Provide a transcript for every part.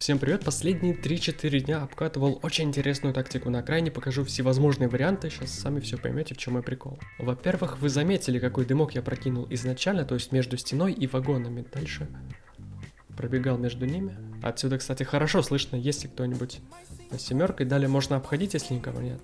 Всем привет, последние 3-4 дня обкатывал очень интересную тактику на окраине, покажу всевозможные варианты, сейчас сами все поймете, в чем мой прикол. Во-первых, вы заметили, какой дымок я прокинул изначально, то есть между стеной и вагонами. Дальше пробегал между ними. Отсюда, кстати, хорошо слышно, если кто-нибудь на семеркой. Далее можно обходить, если никого нет.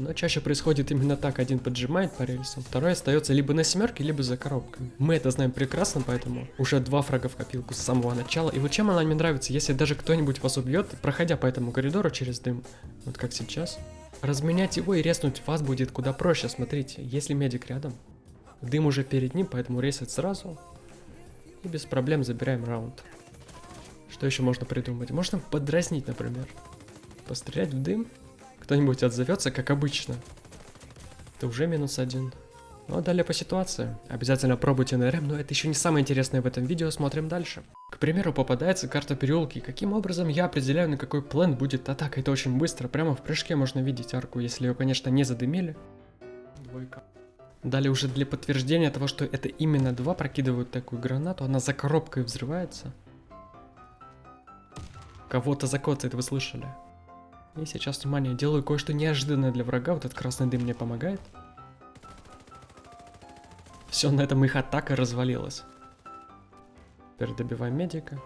Но чаще происходит именно так. Один поджимает по рельсам, второй остается либо на семерке, либо за коробками. Мы это знаем прекрасно, поэтому уже два фрага в копилку с самого начала. И вот чем она мне нравится, если даже кто-нибудь вас убьет, проходя по этому коридору через дым, вот как сейчас, разменять его и резнуть вас будет куда проще. Смотрите, если медик рядом, дым уже перед ним, поэтому рейсать сразу. И без проблем забираем раунд. Что еще можно придумать? Можно подразнить, например. Пострелять в дым кто-нибудь отзовется, как обычно, это уже минус один. Ну а далее по ситуации. Обязательно пробуйте НРМ, но это еще не самое интересное в этом видео, смотрим дальше. К примеру, попадается карта переулки. Каким образом я определяю, на какой план будет атака? Это очень быстро, прямо в прыжке можно видеть арку, если ее, конечно, не задымили. Двойка. Далее уже для подтверждения того, что это именно два прокидывают такую гранату, она за коробкой взрывается. Кого-то закоцает, вы слышали? И сейчас, внимание, делаю кое-что неожиданное для врага. Вот этот красный дым мне помогает. Все, на этом их атака развалилась. Теперь добиваем медика.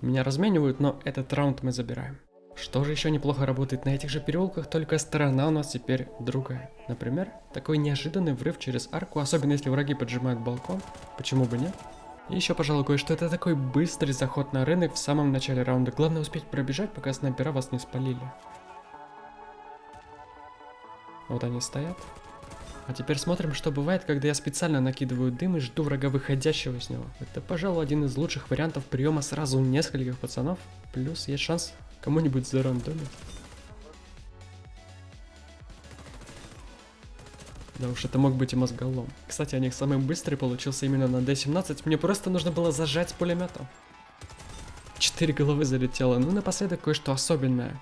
Меня разменивают, но этот раунд мы забираем. Что же еще неплохо работает на этих же переулках, только сторона у нас теперь другая. Например, такой неожиданный врыв через арку, особенно если враги поджимают балкон. Почему бы нет? И еще, пожалуй, кое-что. Это такой быстрый заход на рынок в самом начале раунда. Главное успеть пробежать, пока снайпера вас не спалили. Вот они стоят. А теперь смотрим, что бывает, когда я специально накидываю дым и жду врага выходящего с него. Это, пожалуй, один из лучших вариантов приема сразу нескольких пацанов. Плюс есть шанс кому-нибудь зарандомить. Да уж, это мог быть и мозголом. Кстати, о них самый быстрый получился именно на D17. Мне просто нужно было зажать с пулемета. Четыре головы залетело. Ну, напоследок кое-что особенное.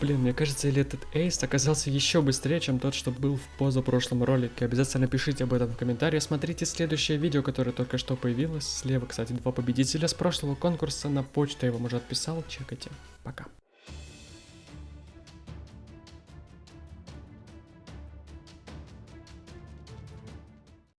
Блин, мне кажется, или этот эйс оказался еще быстрее, чем тот, что был в позапрошлом ролике. Обязательно пишите об этом в комментариях. Смотрите следующее видео, которое только что появилось. Слева, кстати, два победителя с прошлого конкурса. На почту я вам уже отписал. Чекайте. Пока.